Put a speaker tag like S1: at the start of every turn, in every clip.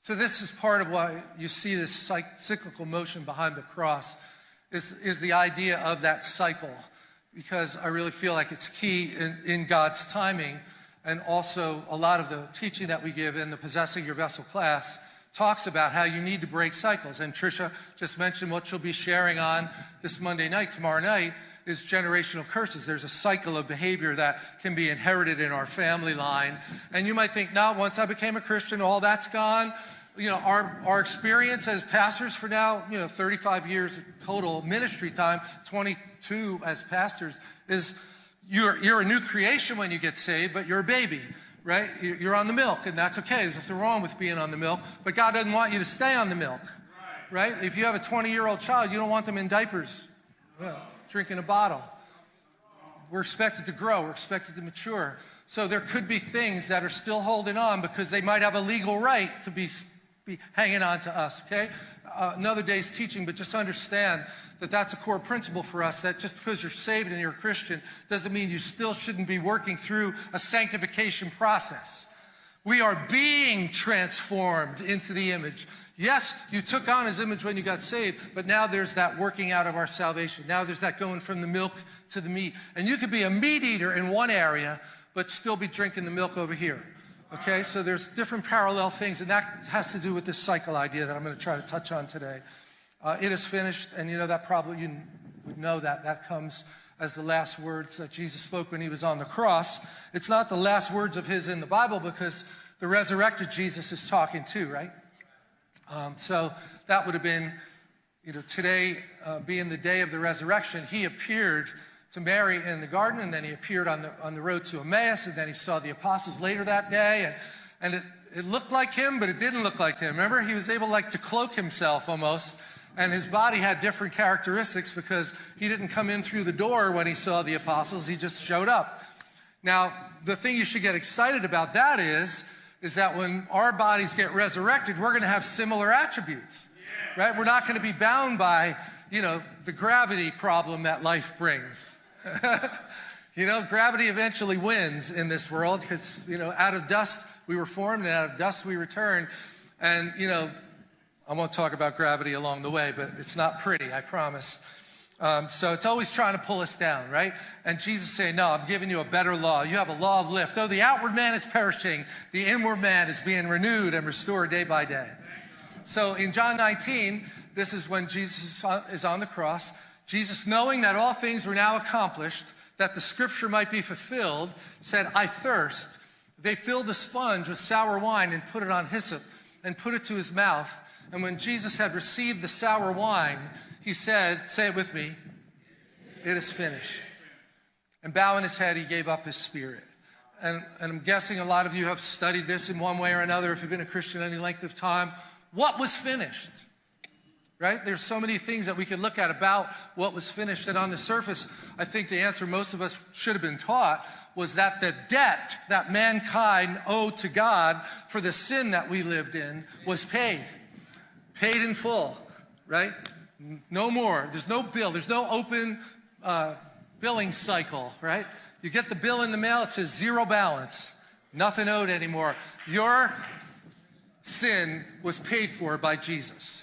S1: so this is part of why you see this cyclical motion behind the cross is, is the idea of that cycle because I really feel like it's key in, in God's timing and also a lot of the teaching that we give in the Possessing Your Vessel class talks about how you need to break cycles. And Tricia just mentioned what she'll be sharing on this Monday night, tomorrow night, is generational curses. There's a cycle of behavior that can be inherited in our family line. And you might think, now, once I became a Christian, all that's gone. You know, our, our experience as pastors for now, you know, 35 years total ministry time, 22 as pastors, is you're, you're a new creation when you get saved, but you're a baby right? You're on the milk, and that's okay. There's nothing wrong with being on the milk, but God doesn't want you to stay on the milk, right? If you have a 20 year old child, you don't want them in diapers, well, drinking a bottle. We're expected to grow, we're expected to mature. So there could be things that are still holding on because they might have a legal right to be, be hanging on to us, okay? Uh, another day's teaching, but just understand that that's a core principle for us that just because you're saved and you're a Christian doesn't mean you still shouldn't be working through a sanctification process. We are being transformed into the image. Yes, you took on his image when you got saved, but now there's that working out of our salvation. Now there's that going from the milk to the meat. And you could be a meat eater in one area, but still be drinking the milk over here. Okay, so there's different parallel things, and that has to do with this cycle idea that I'm going to try to touch on today. Uh, it is finished, and you know that probably you would know that. That comes as the last words that Jesus spoke when he was on the cross. It's not the last words of his in the Bible because the resurrected Jesus is talking too, right? Um, so that would have been, you know, today uh, being the day of the resurrection, he appeared to Mary in the garden, and then he appeared on the, on the road to Emmaus, and then he saw the apostles later that day, and, and it, it looked like him, but it didn't look like him. Remember, he was able like to cloak himself almost and his body had different characteristics because he didn't come in through the door when he saw the apostles, he just showed up. Now, the thing you should get excited about that is, is that when our bodies get resurrected, we're going to have similar attributes, right? We're not going to be bound by, you know, the gravity problem that life brings. you know, gravity eventually wins in this world because, you know, out of dust we were formed and out of dust we return. And, you know, I won't talk about gravity along the way, but it's not pretty, I promise. Um, so it's always trying to pull us down, right? And Jesus saying, No, I'm giving you a better law. You have a law of lift. Though the outward man is perishing, the inward man is being renewed and restored day by day. So in John 19, this is when Jesus is on the cross. Jesus, knowing that all things were now accomplished, that the scripture might be fulfilled, said, I thirst. They filled a sponge with sour wine and put it on hyssop and put it to his mouth. And when Jesus had received the sour wine, he said, Say it with me, it is finished. And bowing his head, he gave up his spirit. And, and, I'm guessing a lot of you have studied this in one way or another if you've been a Christian any length of time. What was finished? Right? There's so many things that we could look at about what was finished. And on the surface, I think the answer most of us should have been taught was that the debt that mankind owed to God for the sin that we lived in was paid paid in full, right? No more. There's no bill. There's no open uh, billing cycle, right? You get the bill in the mail, it says zero balance, nothing owed anymore. Your sin was paid for by Jesus.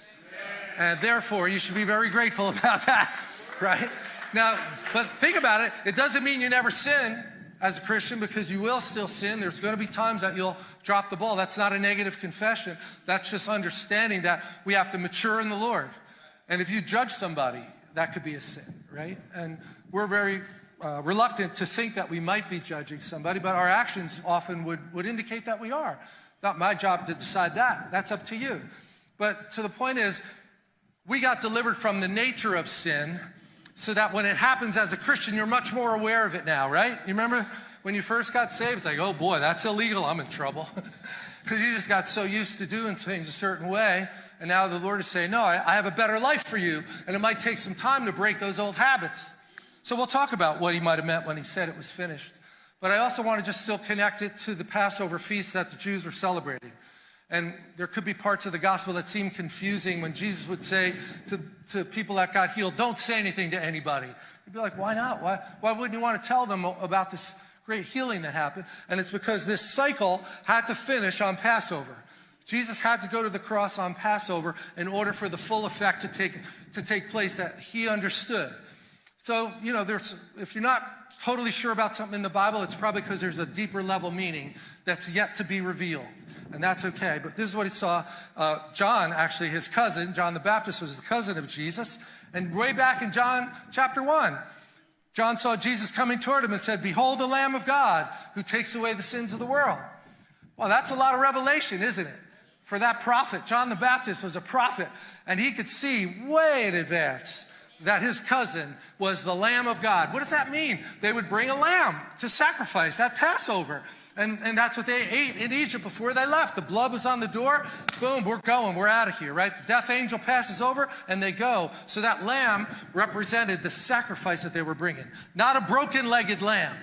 S1: And therefore, you should be very grateful about that, right? Now, but think about it. It doesn't mean you never sin as a Christian because you will still sin. There's going to be times that you'll drop the ball. That's not a negative confession. That's just understanding that we have to mature in the Lord. And if you judge somebody, that could be a sin, right? And we're very uh, reluctant to think that we might be judging somebody, but our actions often would, would indicate that we are. Not my job to decide that. That's up to you. But to the point is, we got delivered from the nature of sin so that when it happens as a Christian, you're much more aware of it now, right? You remember when you first got saved? It's like, oh boy, that's illegal. I'm in trouble. Because you just got so used to doing things a certain way. And now the Lord is saying, no, I, I have a better life for you. And it might take some time to break those old habits. So we'll talk about what he might have meant when he said it was finished. But I also want to just still connect it to the Passover feast that the Jews were celebrating. And there could be parts of the gospel that seem confusing when Jesus would say to, to people that got healed, don't say anything to anybody. You'd be like, why not? Why, why wouldn't you want to tell them about this great healing that happened. And it's because this cycle had to finish on Passover. Jesus had to go to the cross on Passover in order for the full effect to take, to take place that he understood. So, you know, there's, if you're not totally sure about something in the Bible, it's probably because there's a deeper level meaning that's yet to be revealed. And that's okay. But this is what he saw. Uh, John, actually, his cousin, John the Baptist, was the cousin of Jesus. And way back in John chapter 1, John saw Jesus coming toward him and said, Behold the Lamb of God who takes away the sins of the world. Well, that's a lot of revelation, isn't it? For that prophet, John the Baptist was a prophet, and he could see way in advance that his cousin was the Lamb of God. What does that mean? They would bring a lamb to sacrifice at Passover. And, and that's what they ate in Egypt before they left. The blood was on the door. Boom, we're going. We're out of here, right? The death angel passes over and they go. So that lamb represented the sacrifice that they were bringing, not a broken legged lamb.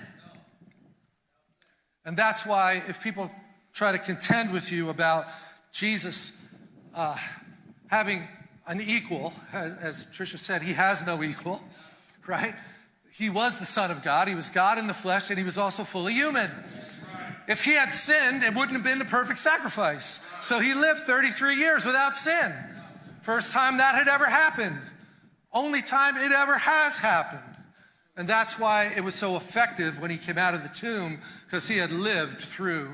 S1: And that's why if people try to contend with you about Jesus uh, having an equal, as, as Tricia said, he has no equal, right? He was the Son of God. He was God in the flesh, and he was also fully human. If he had sinned, it wouldn't have been the perfect sacrifice. So he lived 33 years without sin. First time that had ever happened. Only time it ever has happened. And that's why it was so effective when he came out of the tomb, because he had lived through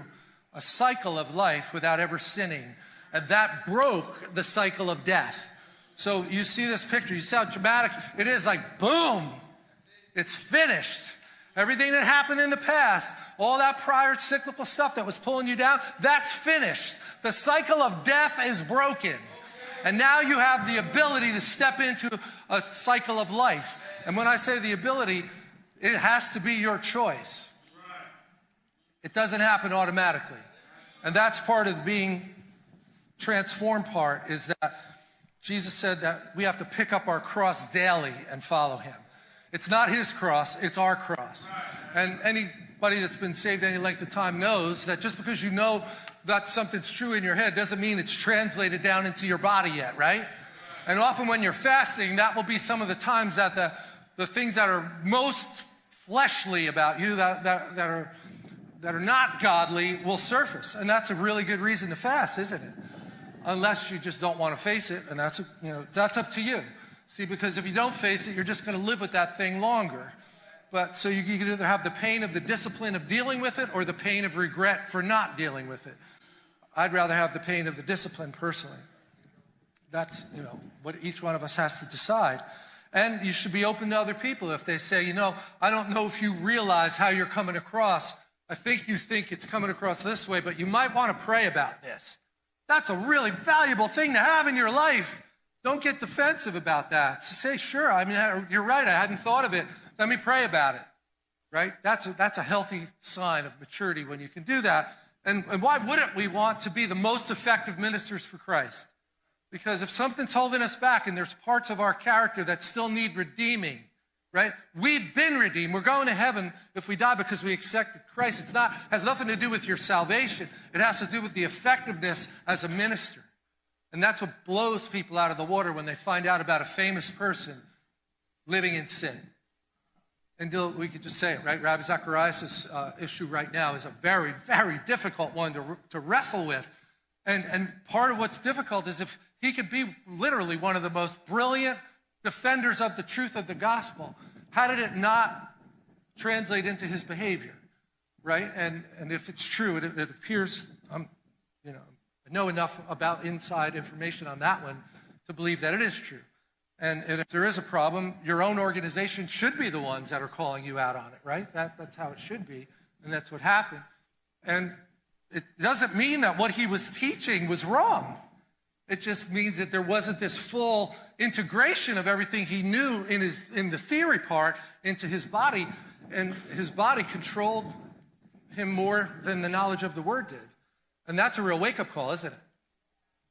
S1: a cycle of life without ever sinning. And that broke the cycle of death. So you see this picture, you see how dramatic it is like, boom, it's finished. Everything that happened in the past, all that prior cyclical stuff that was pulling you down, that's finished. The cycle of death is broken. And now you have the ability to step into a cycle of life. And when I say the ability, it has to be your choice. It doesn't happen automatically. And that's part of being transformed part is that Jesus said that we have to pick up our cross daily and follow him. It's not his cross, it's our cross. And anybody that's been saved any length of time knows that just because you know that something's true in your head doesn't mean it's translated down into your body yet, right? And often when you're fasting, that will be some of the times that the, the things that are most fleshly about you, that, that, that, are, that are not godly, will surface. And that's a really good reason to fast, isn't it? Unless you just don't want to face it, and that's, you know, that's up to you. See, because if you don't face it, you're just going to live with that thing longer. But so you can either have the pain of the discipline of dealing with it or the pain of regret for not dealing with it. I'd rather have the pain of the discipline personally. That's, you know, what each one of us has to decide. And you should be open to other people if they say, you know, I don't know if you realize how you're coming across. I think you think it's coming across this way, but you might want to pray about this. That's a really valuable thing to have in your life. Don't get defensive about that. Say, sure, I mean, you're right, I hadn't thought of it. Let me pray about it, right? That's a, that's a healthy sign of maturity when you can do that. And, and why wouldn't we want to be the most effective ministers for Christ? Because if something's holding us back and there's parts of our character that still need redeeming, right? We've been redeemed. We're going to heaven if we die because we accepted Christ. It's not has nothing to do with your salvation. It has to do with the effectiveness as a minister. And that's what blows people out of the water when they find out about a famous person living in sin. And we could just say it, right? Ravi Zacharias' uh, issue right now is a very, very difficult one to, to wrestle with. And, and part of what's difficult is if he could be literally one of the most brilliant defenders of the truth of the gospel, how did it not translate into his behavior, right? And, and if it's true, it, it appears, um, you know, I know enough about inside information on that one to believe that it is true. And, and, if there is a problem, your own organization should be the ones that are calling you out on it, right? That, that's how it should be. And that's what happened. And it doesn't mean that what he was teaching was wrong. It just means that there wasn't this full integration of everything he knew in, his, in the theory part into his body. And his body controlled him more than the knowledge of the word did. And that's a real wake up call, isn't it?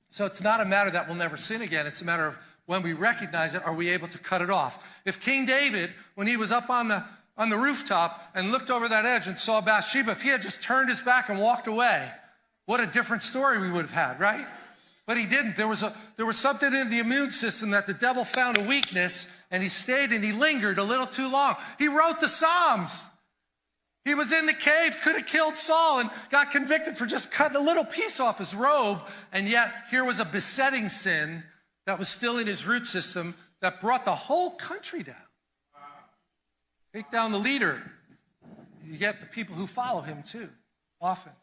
S1: So it's not a matter that we'll never sin again. It's a matter of when we recognize it, are we able to cut it off? If King David, when he was up on the, on the rooftop and looked over that edge and saw Bathsheba, if he had just turned his back and walked away, what a different story we would have had, right? But he didn't. There was, a, there was something in the immune system that the devil found a weakness and he stayed and he lingered a little too long. He wrote the Psalms. He was in the cave, could have killed Saul, and got convicted for just cutting a little piece off his robe. And yet, here was a besetting sin that was still in his root system that brought the whole country down. Take down the leader, you get the people who follow him too, often.